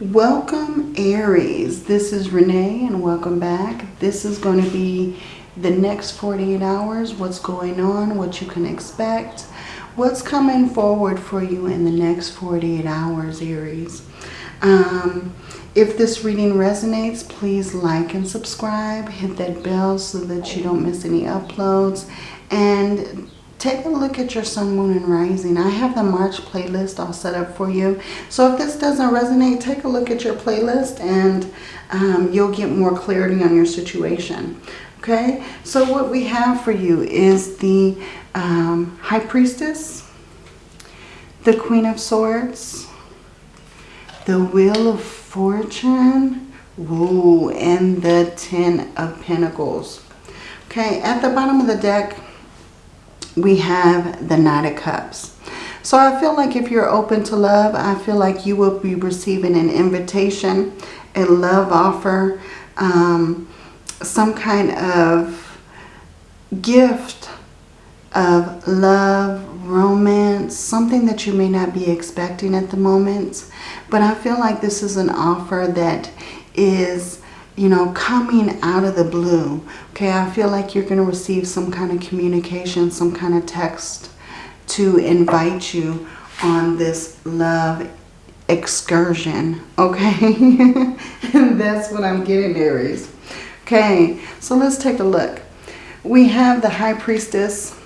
Welcome Aries. This is Renee and welcome back. This is going to be the next 48 hours, what's going on, what you can expect, what's coming forward for you in the next 48 hours, Aries. Um, if this reading resonates, please like and subscribe. Hit that bell so that you don't miss any uploads. And take a look at your sun, moon, and rising. I have the March playlist all set up for you. So if this doesn't resonate, take a look at your playlist and um, you'll get more clarity on your situation. Okay, so what we have for you is the um, High Priestess, the Queen of Swords, the Wheel of Fortune, Woo, and the Ten of Pentacles. Okay, at the bottom of the deck, we have the Knight of Cups. So I feel like if you're open to love, I feel like you will be receiving an invitation, a love offer, um, some kind of gift of love, romance, something that you may not be expecting at the moment. But I feel like this is an offer that is, you know, coming out of the blue. Okay, I feel like you're going to receive some kind of communication, some kind of text to invite you on this love excursion. Okay, and that's what I'm getting, Aries. Okay, so let's take a look. We have the High Priestess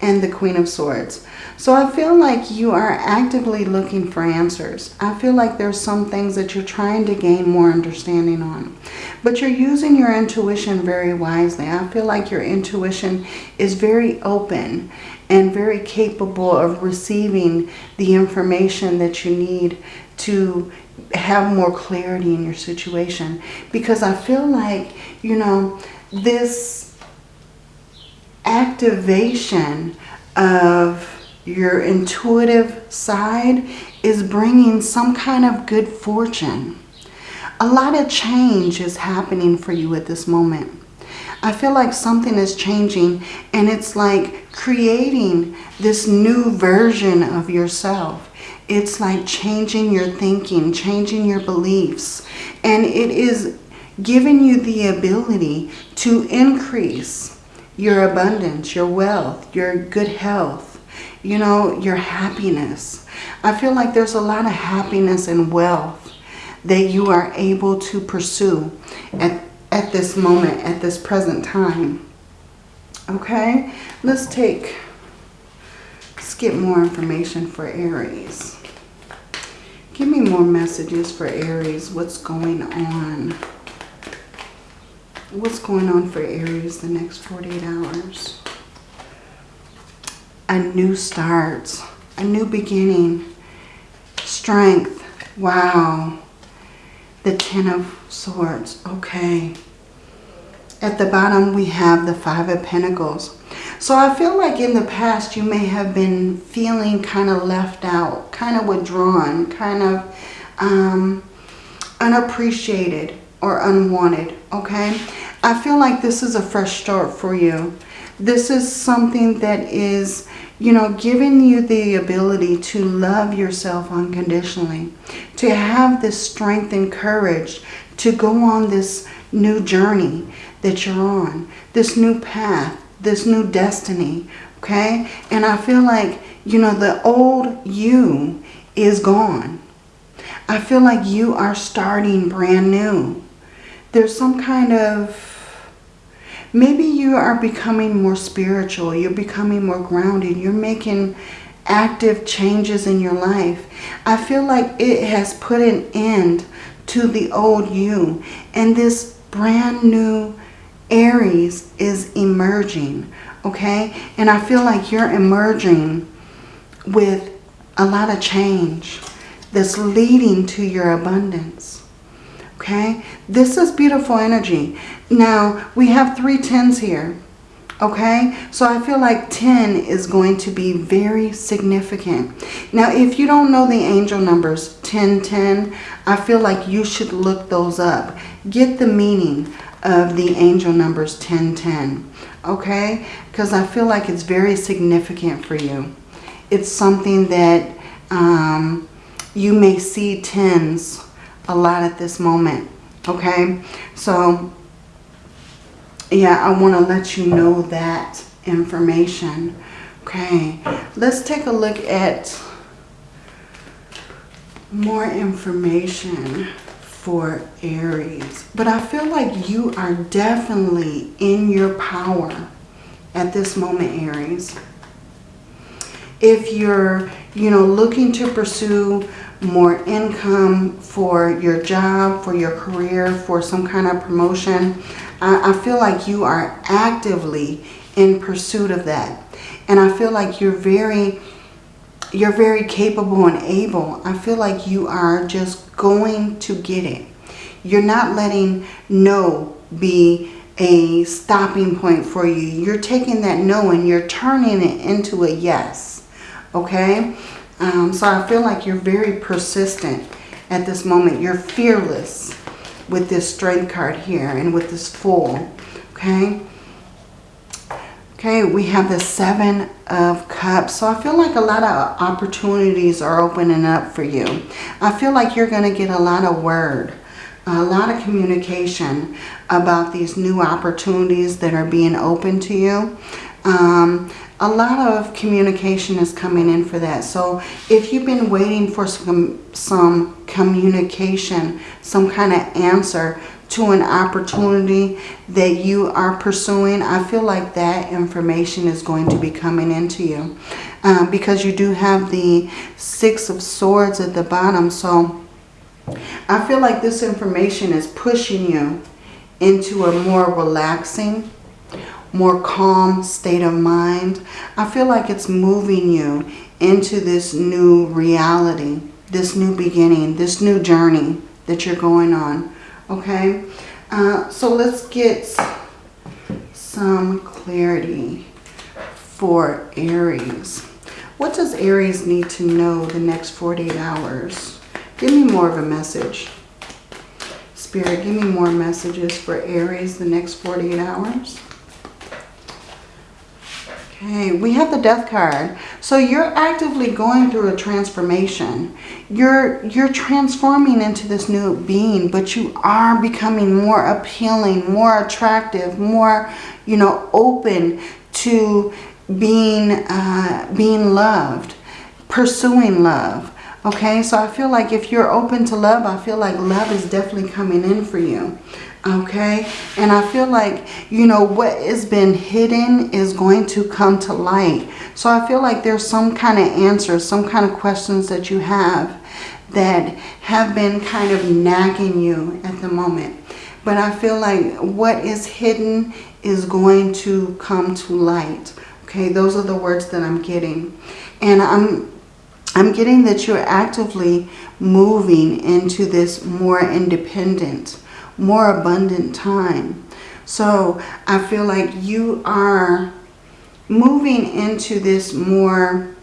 and the Queen of Swords. So I feel like you are actively looking for answers. I feel like there's some things that you're trying to gain more understanding on. But you're using your intuition very wisely. I feel like your intuition is very open and very capable of receiving the information that you need to have more clarity in your situation. Because I feel like, you know, this activation of your intuitive side is bringing some kind of good fortune. A lot of change is happening for you at this moment. I feel like something is changing and it's like creating this new version of yourself. It's like changing your thinking, changing your beliefs. And it is giving you the ability to increase your abundance, your wealth, your good health, you know, your happiness. I feel like there's a lot of happiness and wealth that you are able to pursue at, at this moment, at this present time. Okay, let's take, let's get more information for Aries. Give me more messages for Aries. What's going on? What's going on for Aries the next 48 hours? A new start, a new beginning, strength. Wow. The Ten of Swords. Okay. At the bottom, we have the Five of Pentacles. So I feel like in the past, you may have been feeling kind of left out, kind of withdrawn, kind of um, unappreciated or unwanted, okay? I feel like this is a fresh start for you. This is something that is you know, giving you the ability to love yourself unconditionally, to have this strength and courage to go on this new journey that you're on, this new path, this new destiny, okay? And I feel like, you know, the old you is gone. I feel like you are starting brand new. There's some kind of Maybe you are becoming more spiritual. You're becoming more grounded. You're making active changes in your life. I feel like it has put an end to the old you. And this brand new Aries is emerging. Okay? And I feel like you're emerging with a lot of change that's leading to your abundance. Okay? This is beautiful energy. Now, we have three tens here. Okay? So I feel like 10 is going to be very significant. Now, if you don't know the angel numbers 10, 10, I feel like you should look those up. Get the meaning of the angel numbers 10, 10. Okay? Because I feel like it's very significant for you. It's something that um, you may see tens a lot at this moment. Okay, so yeah, I want to let you know that information. Okay, let's take a look at more information for Aries. But I feel like you are definitely in your power at this moment, Aries. If you're, you know, looking to pursue more income for your job, for your career, for some kind of promotion, I, I feel like you are actively in pursuit of that. And I feel like you're very you're very capable and able. I feel like you are just going to get it. You're not letting no be a stopping point for you. You're taking that no and you're turning it into a yes. Okay? Um, so I feel like you're very persistent at this moment. You're fearless with this strength card here and with this fool. Okay? Okay, we have the Seven of Cups. So I feel like a lot of opportunities are opening up for you. I feel like you're going to get a lot of word, a lot of communication about these new opportunities that are being open to you. Um, a lot of communication is coming in for that. So if you've been waiting for some, some communication, some kind of answer to an opportunity that you are pursuing, I feel like that information is going to be coming into you. Um, because you do have the Six of Swords at the bottom. So I feel like this information is pushing you into a more relaxing, more calm state of mind. I feel like it's moving you into this new reality, this new beginning, this new journey that you're going on okay? Uh, so let's get some clarity for Aries. What does Aries need to know the next 48 hours? Give me more of a message. Spirit, give me more messages for Aries the next 48 hours. Okay, we have the death card. So you're actively going through a transformation. You're, you're transforming into this new being, but you are becoming more appealing, more attractive, more, you know, open to being, uh, being loved, pursuing love. Okay, so I feel like if you're open to love, I feel like love is definitely coming in for you okay? And i feel like you know what has been hidden is going to come to light. So i feel like there's some kind of answers some kind of questions that you have that have been kind of nagging you at the moment. But i feel like what is hidden is going to come to light. Okay? Those are the words that i'm getting. And i'm i'm getting that you're actively moving into this more independent more abundant time. So I feel like you are moving into this more,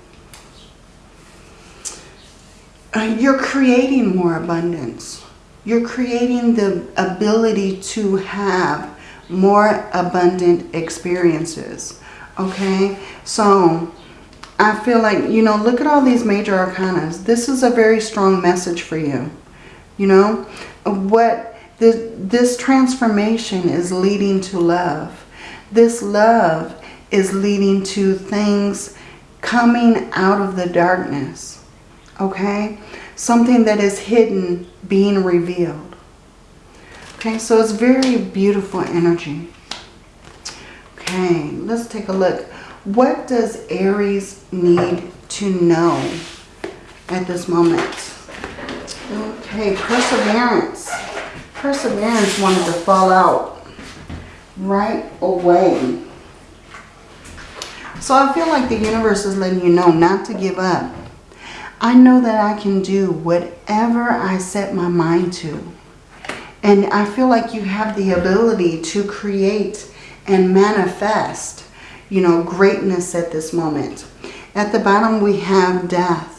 uh, you're creating more abundance. You're creating the ability to have more abundant experiences. Okay, so I feel like, you know, look at all these major arcanas. This is a very strong message for you. You know, what this, this transformation is leading to love. This love is leading to things coming out of the darkness. Okay? Something that is hidden being revealed. Okay, so it's very beautiful energy. Okay, let's take a look. What does Aries need to know at this moment? Okay, perseverance. Perseverance wanted to fall out right away. So I feel like the universe is letting you know not to give up. I know that I can do whatever I set my mind to. And I feel like you have the ability to create and manifest, you know, greatness at this moment. At the bottom, we have death.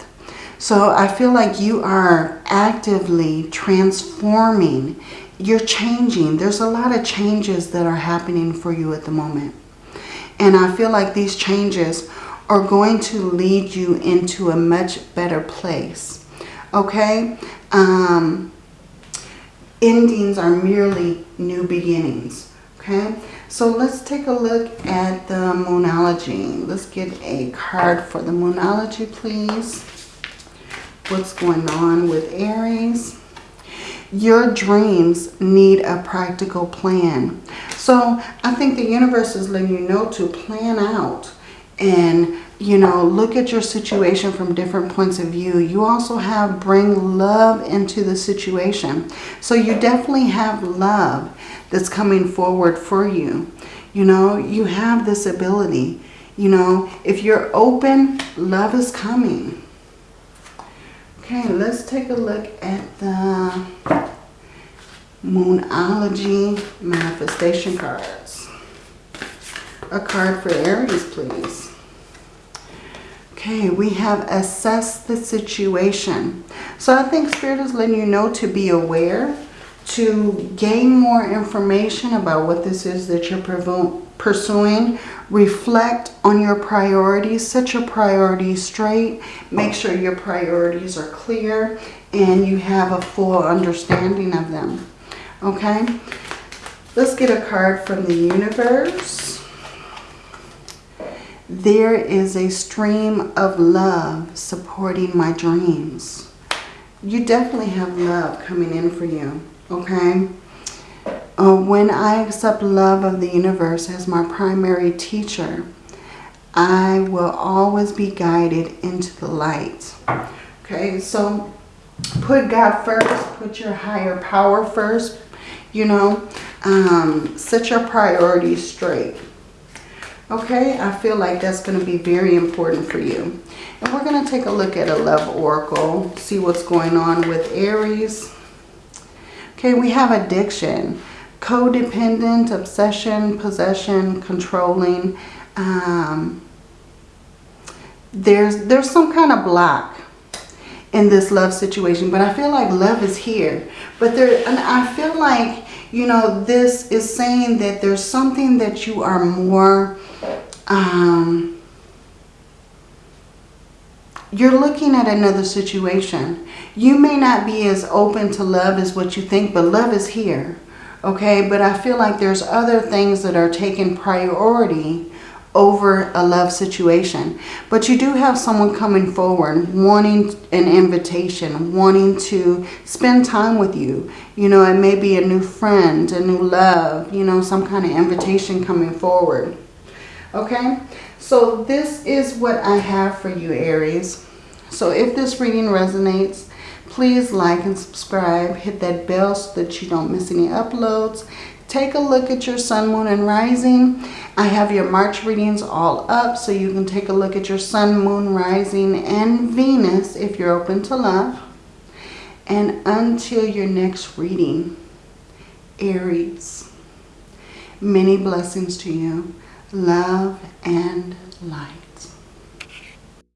So I feel like you are actively transforming. You're changing. There's a lot of changes that are happening for you at the moment. And I feel like these changes are going to lead you into a much better place. Okay? Um, endings are merely new beginnings. Okay, so let's take a look at the Moonology. Let's get a card for the Moonology, please. What's going on with Aries? Your dreams need a practical plan. So I think the universe is letting you know to plan out and you know, look at your situation from different points of view. You also have bring love into the situation. So you definitely have love that's coming forward for you. You know, you have this ability. You know, if you're open, love is coming. Okay, let's take a look at the Moonology manifestation cards. A card for Aries, please. Okay, we have assessed the situation. So I think Spirit is letting you know to be aware, to gain more information about what this is that you're pursuing. Reflect on your priorities. Set your priorities straight. Make sure your priorities are clear and you have a full understanding of them. Okay? Let's get a card from the universe there is a stream of love supporting my dreams. You definitely have love coming in for you, okay? Uh, when I accept love of the universe as my primary teacher, I will always be guided into the light. Okay, so put God first, put your higher power first, you know, um, set your priorities straight. Okay, I feel like that's going to be very important for you. And we're going to take a look at a love oracle, see what's going on with Aries. Okay, we have addiction, codependent, obsession, possession, controlling. Um, there's, there's some kind of block in this love situation, but I feel like love is here. But there, and I feel like, you know, this is saying that there's something that you are more um, you're looking at another situation. You may not be as open to love as what you think, but love is here. Okay, but I feel like there's other things that are taking priority over a love situation. But you do have someone coming forward, wanting an invitation, wanting to spend time with you. You know, it may be a new friend, a new love, you know, some kind of invitation coming forward. Okay, so this is what I have for you, Aries. So if this reading resonates, please like and subscribe. Hit that bell so that you don't miss any uploads. Take a look at your sun, moon, and rising. I have your March readings all up so you can take a look at your sun, moon, rising, and Venus if you're open to love. And until your next reading, Aries, many blessings to you love and light.